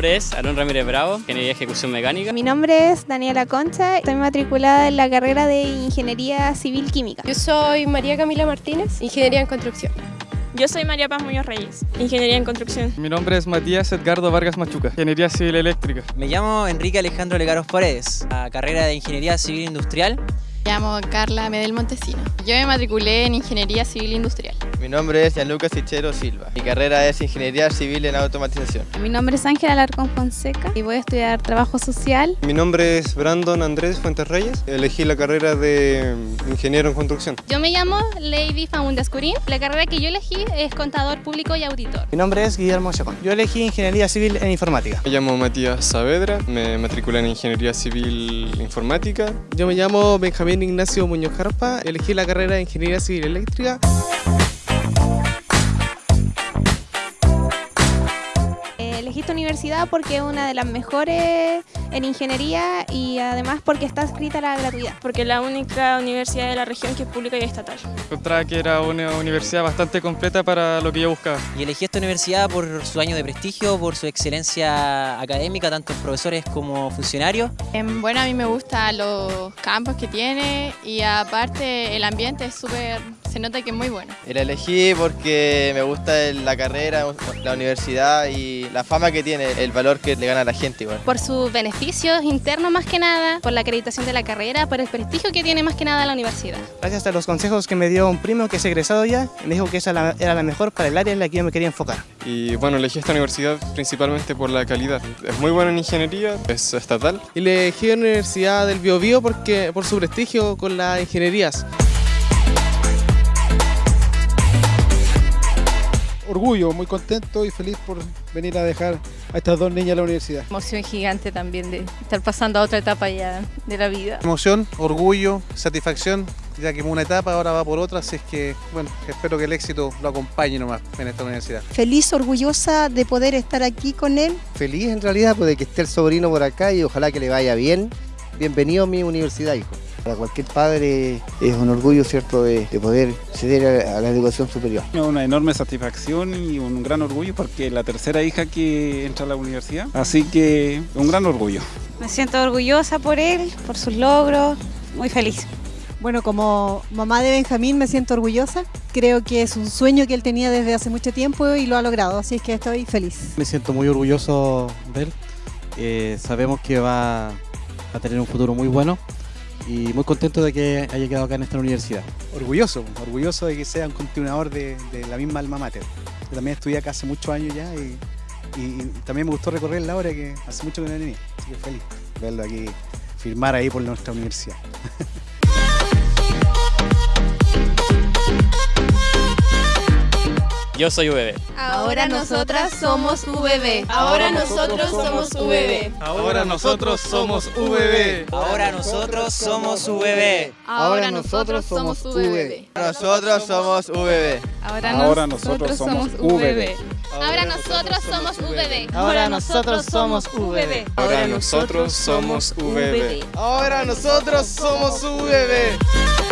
nombre es Aaron Ramírez Bravo, Ingeniería de Ejecución Mecánica. Mi nombre es Daniela Concha, estoy matriculada en la carrera de Ingeniería Civil Química. Yo soy María Camila Martínez, Ingeniería en Construcción. Yo soy María Paz Muñoz Reyes, Ingeniería en Construcción. Mi nombre es Matías Edgardo Vargas Machuca, Ingeniería Civil Eléctrica. Me llamo Enrique Alejandro Legaros Paredes, a carrera de Ingeniería Civil Industrial. Me llamo Carla Medel Montesino. Yo me matriculé en Ingeniería Civil Industrial. Mi nombre es Gianluca Sichero Silva. Mi carrera es Ingeniería Civil en Automatización. Mi nombre es Ángela Alarcón Fonseca y voy a estudiar Trabajo Social. Mi nombre es Brandon Andrés Fuentes Reyes. Elegí la carrera de Ingeniero en Construcción. Yo me llamo Lady Famundes Curín. La carrera que yo elegí es Contador Público y Auditor. Mi nombre es Guillermo Chacón. Yo elegí Ingeniería Civil en Informática. Me llamo Matías Saavedra. Me matriculé en Ingeniería Civil Informática. Yo me llamo Benjamín Ignacio Muñoz Jarpa, elegí la carrera de Ingeniería Civil Eléctrica. Esta universidad porque es una de las mejores en ingeniería y además porque está escrita a la gratuidad. Porque es la única universidad de la región que es pública y estatal. Encontraba que era una universidad bastante completa para lo que yo buscaba. Y elegí esta universidad por su año de prestigio, por su excelencia académica, tanto en profesores como funcionarios. Bueno, a mí me gustan los campos que tiene y aparte el ambiente es súper se nota que es muy bueno. La elegí porque me gusta la carrera, la universidad y la fama que tiene, el valor que le gana a la gente igual. Por sus beneficios internos más que nada, por la acreditación de la carrera, por el prestigio que tiene más que nada la universidad. Gracias a los consejos que me dio un primo que es egresado ya, me dijo que esa era la mejor para el área en la que yo me quería enfocar. Y bueno, elegí esta universidad principalmente por la calidad. Es muy buena en ingeniería, es estatal. Y elegí la Universidad del Biobío porque por su prestigio con las ingenierías. Orgullo, muy contento y feliz por venir a dejar a estas dos niñas a la universidad. Emoción gigante también de estar pasando a otra etapa ya de la vida. Emoción, orgullo, satisfacción, ya que una etapa ahora va por otra, así es que, bueno, espero que el éxito lo acompañe nomás en esta universidad. Feliz, orgullosa de poder estar aquí con él. Feliz en realidad pues, de que esté el sobrino por acá y ojalá que le vaya bien. Bienvenido a mi universidad, hijo. Para cualquier padre es un orgullo, ¿cierto?, de, poder ceder a, la educación superior. Una enorme satisfacción y un gran orgullo porque es la tercera hija que entra a la universidad, así que un gran orgullo. Me siento orgullosa por él, por sus logros, muy feliz. Bueno, como mamá de Benjamín me siento orgullosa. Creo que es un sueño que él tenía desde hace mucho tiempo y lo ha logrado, así es que estoy feliz. Me siento muy orgulloso de él. Eh, sabemos que va a tener un futuro muy bueno y muy contento de que haya quedado acá en esta universidad. Orgulloso, orgulloso de que sea un continuador de, la misma alma mater. Yo también estudié acá hace muchos años ya y, también me gustó recorrer la obra que hace mucho que no venía, así que feliz verlo aquí, firmar ahí por nuestra universidad. Yo soy VB. Ahora nosotras somos VB. Ahora nosotros somos VB. Ahora nosotros somos VB. Ahora nosotros somos VB. Ahora nosotros somos VB. Nosotros somos VB. Ahora nosotros somos VB. Ahora nosotros somos VB. Ahora nosotros somos VB. Ahora nosotros somos VB. Ahora nosotros somos VB.